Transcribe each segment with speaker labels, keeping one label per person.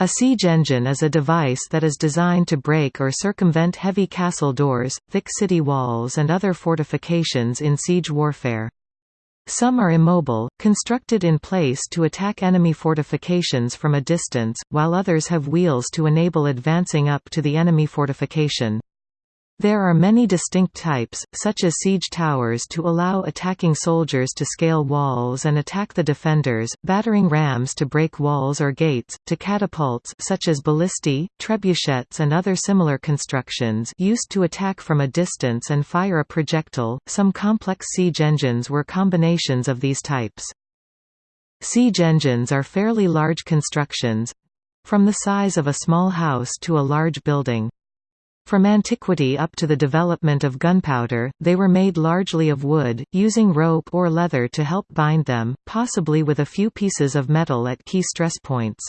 Speaker 1: A siege engine is a device that is designed to break or circumvent heavy castle doors, thick city walls and other fortifications in siege warfare. Some are immobile, constructed in place to attack enemy fortifications from a distance, while others have wheels to enable advancing up to the enemy fortification. There are many distinct types, such as siege towers to allow attacking soldiers to scale walls and attack the defenders, battering rams to break walls or gates, to catapults such as ballistae, trebuchets and other similar constructions used to attack from a distance and fire a projectile. Some complex siege engines were combinations of these types. Siege engines are fairly large constructions from the size of a small house to a large building. From antiquity up to the development of gunpowder, they were made largely of wood, using rope or leather to help bind them, possibly with a few pieces of metal at key stress points.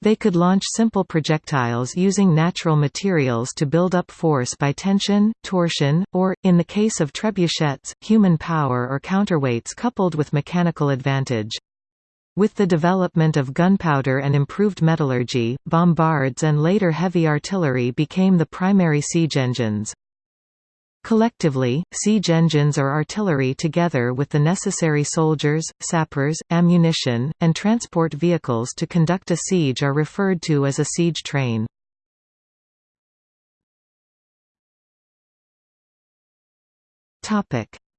Speaker 1: They could launch simple projectiles using natural materials to build up force by tension, torsion, or, in the case of trebuchets, human power or counterweights coupled with mechanical advantage. With the development of gunpowder and improved metallurgy, bombards and later heavy artillery became the primary siege engines. Collectively, siege engines or artillery together with the necessary soldiers, sappers, ammunition, and transport vehicles to conduct a siege are referred to as a siege train.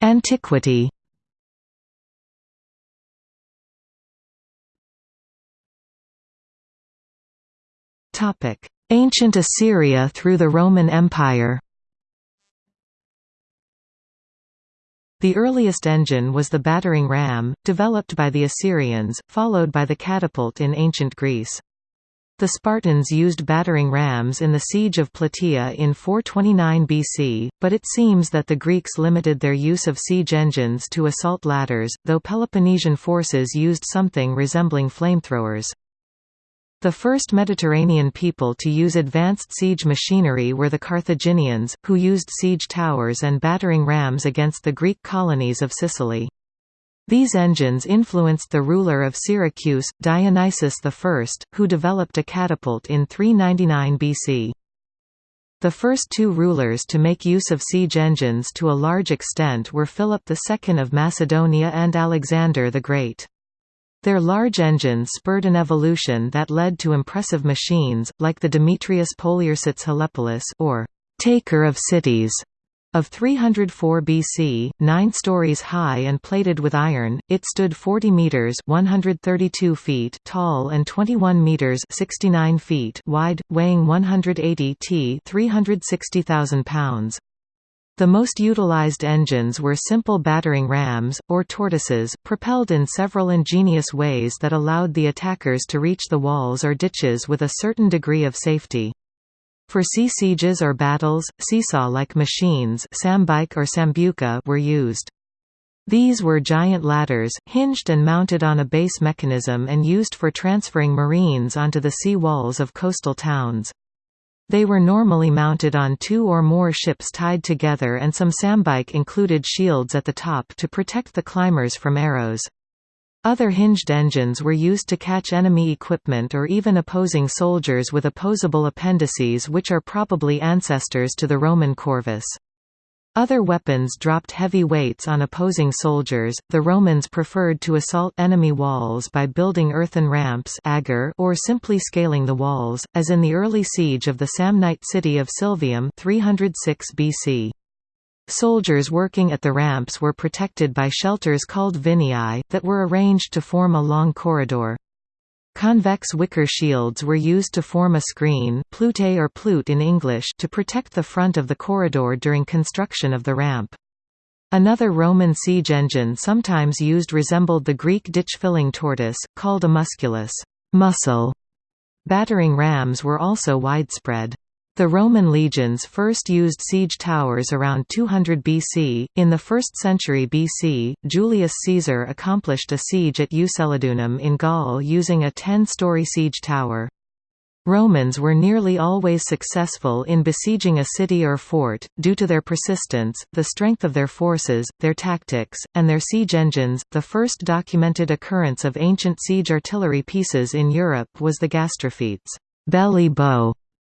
Speaker 1: Antiquity Ancient Assyria through the Roman Empire The earliest engine was the battering ram, developed by the Assyrians, followed by the catapult in ancient Greece. The Spartans used battering rams in the siege of Plataea in 429 BC, but it seems that the Greeks limited their use of siege engines to assault ladders, though Peloponnesian forces used something resembling flamethrowers. The first Mediterranean people to use advanced siege machinery were the Carthaginians, who used siege towers and battering rams against the Greek colonies of Sicily. These engines influenced the ruler of Syracuse, Dionysius I, who developed a catapult in 399 BC. The first two rulers to make use of siege engines to a large extent were Philip II of Macedonia and Alexander the Great. Their large engines spurred an evolution that led to impressive machines, like the Demetrius Poliorcetes Helepolis or «taker of cities» of 304 BC, 9 stories high and plated with iron, it stood 40 meters (132 feet) tall and 21 meters (69 feet) wide, weighing 180 t (360,000 pounds). The most utilized engines were simple battering rams, or tortoises, propelled in several ingenious ways that allowed the attackers to reach the walls or ditches with a certain degree of safety. For sea sieges or battles, seesaw-like machines sambike or sambuca were used. These were giant ladders, hinged and mounted on a base mechanism and used for transferring marines onto the sea walls of coastal towns. They were normally mounted on two or more ships tied together and some sambuca included shields at the top to protect the climbers from arrows. Other hinged engines were used to catch enemy equipment or even opposing soldiers with opposable appendices which are probably ancestors to the Roman corvus. Other weapons dropped heavy weights on opposing soldiers. The Romans preferred to assault enemy walls by building earthen ramps or simply scaling the walls, as in the early siege of the Samnite city of Silvium 306 BC. Soldiers working at the ramps were protected by shelters called vineae, that were arranged to form a long corridor. Convex wicker shields were used to form a screen plute or plute in English to protect the front of the corridor during construction of the ramp. Another Roman siege engine sometimes used resembled the Greek ditch-filling tortoise, called a musculus muscle". Battering rams were also widespread. The Roman legions first used siege towers around 200 BC. In the 1st century BC, Julius Caesar accomplished a siege at Uxellodunum in Gaul using a 10 story siege tower. Romans were nearly always successful in besieging a city or fort, due to their persistence, the strength of their forces, their tactics, and their siege engines. The first documented occurrence of ancient siege artillery pieces in Europe was the gastrophetes belly bow,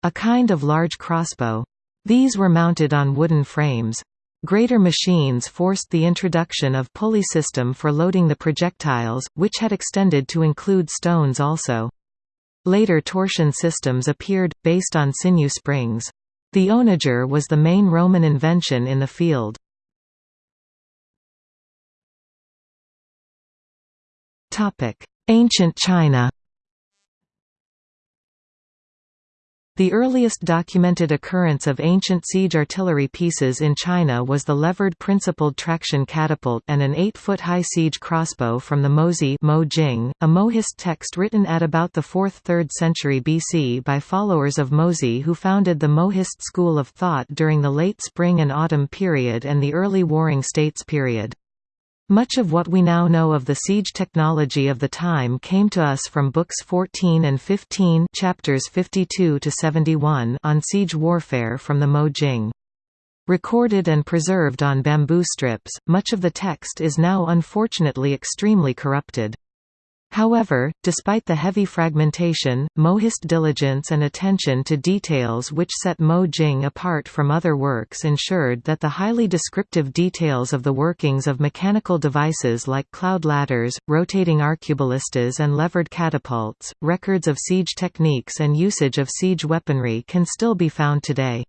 Speaker 1: a kind of large crossbow. These were mounted on wooden frames. Greater machines forced the introduction of pulley system for loading the projectiles, which had extended to include stones also. Later torsion systems appeared, based on sinew springs. The onager was the main Roman invention in the field. Ancient China The earliest documented occurrence of ancient siege artillery pieces in China was the levered principled traction catapult and an 8-foot-high siege crossbow from the Mozi Mo Jing, a Mohist text written at about the 4th–3rd century BC by followers of Mozi who founded the Mohist school of thought during the late Spring and Autumn period and the early Warring States period. Much of what we now know of the siege technology of the time came to us from books 14 and 15 chapters 52 to 71 on siege warfare from the Mo Jing. Recorded and preserved on bamboo strips, much of the text is now unfortunately extremely corrupted. However, despite the heavy fragmentation, Mohist diligence and attention to details which set Mo Jing apart from other works ensured that the highly descriptive details of the workings of mechanical devices like cloud ladders, rotating arcuballistas and levered catapults, records of siege techniques and usage of siege weaponry can still be found today.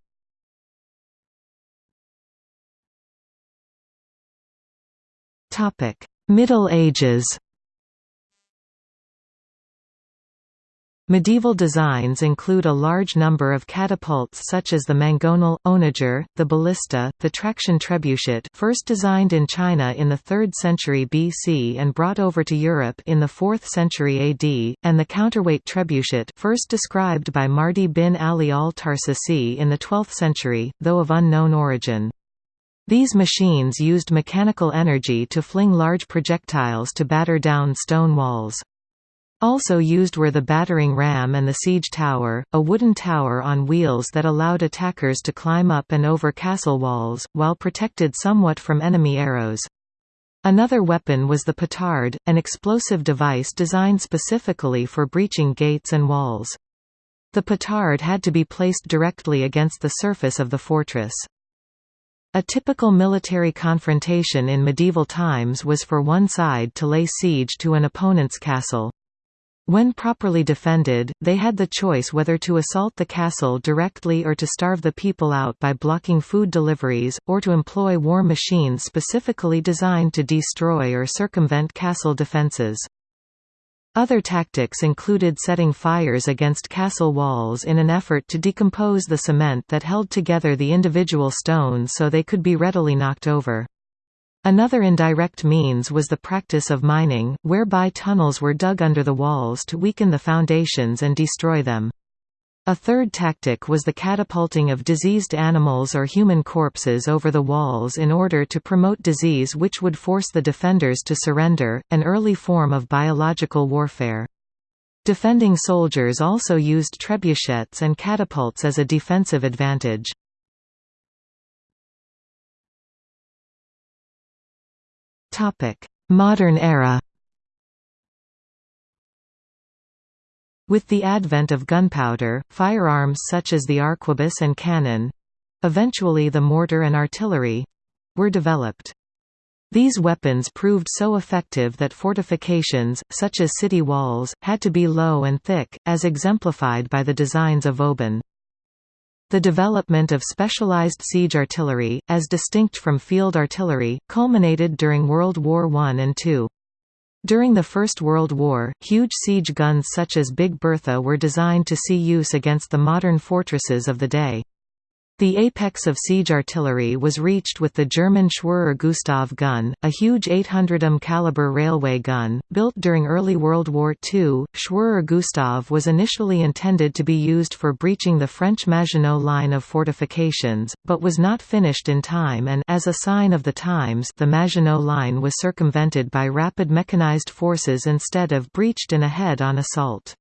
Speaker 1: Middle Ages Medieval designs include a large number of catapults such as the mangonel, onager, the ballista, the traction trebuchet first designed in China in the 3rd century BC and brought over to Europe in the 4th century AD, and the counterweight trebuchet first described by Mardi bin Ali al-Tarsusi in the 12th century, though of unknown origin. These machines used mechanical energy to fling large projectiles to batter down stone walls. Also used were the battering ram and the siege tower, a wooden tower on wheels that allowed attackers to climb up and over castle walls, while protected somewhat from enemy arrows. Another weapon was the petard, an explosive device designed specifically for breaching gates and walls. The petard had to be placed directly against the surface of the fortress. A typical military confrontation in medieval times was for one side to lay siege to an opponent's castle. When properly defended, they had the choice whether to assault the castle directly or to starve the people out by blocking food deliveries, or to employ war machines specifically designed to destroy or circumvent castle defences. Other tactics included setting fires against castle walls in an effort to decompose the cement that held together the individual stones so they could be readily knocked over. Another indirect means was the practice of mining, whereby tunnels were dug under the walls to weaken the foundations and destroy them. A third tactic was the catapulting of diseased animals or human corpses over the walls in order to promote disease which would force the defenders to surrender, an early form of biological warfare. Defending soldiers also used trebuchets and catapults as a defensive advantage. Modern era With the advent of gunpowder, firearms such as the arquebus and cannon—eventually the mortar and artillery—were developed. These weapons proved so effective that fortifications, such as city walls, had to be low and thick, as exemplified by the designs of Vauban. The development of specialized siege artillery, as distinct from field artillery, culminated during World War I and II. During the First World War, huge siege guns such as Big Bertha were designed to see use against the modern fortresses of the day. The apex of siege artillery was reached with the German Schwerer Gustav gun, a huge 800 mm caliber railway gun, built during early World War II. Schwerer Gustav was initially intended to be used for breaching the French Maginot line of fortifications, but was not finished in time and as a sign of the times the Maginot line was circumvented by rapid mechanized forces instead of breached in a head-on assault.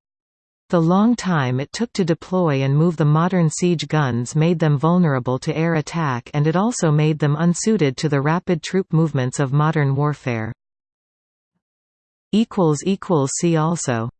Speaker 1: The long time it took to deploy and move the modern siege guns made them vulnerable to air attack and it also made them unsuited to the rapid troop movements of modern warfare. See also